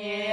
nhẹ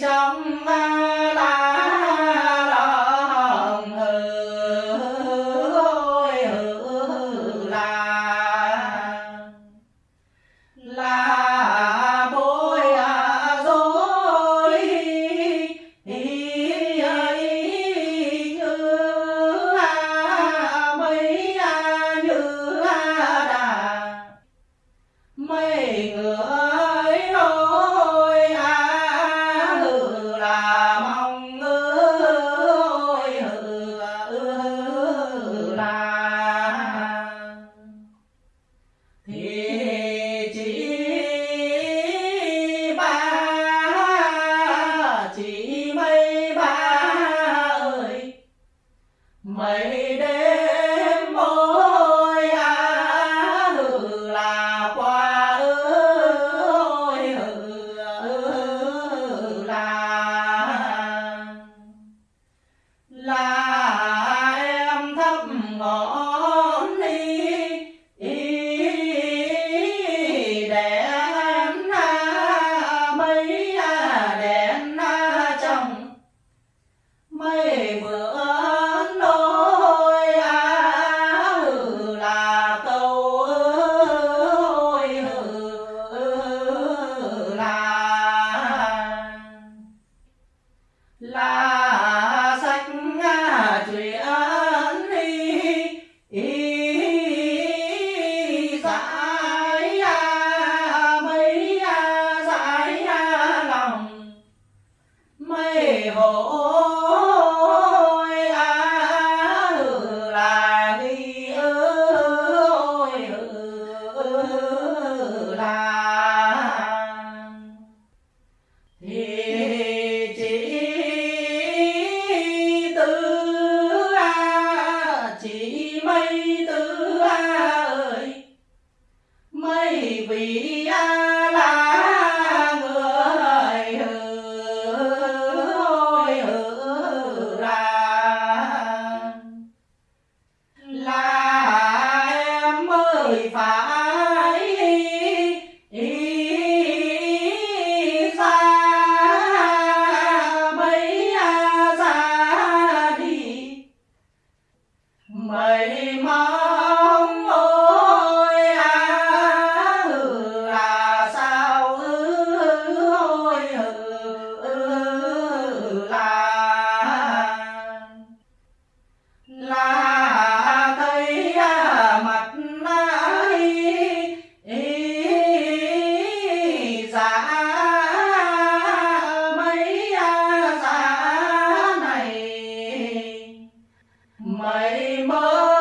trong vang mai Fatima.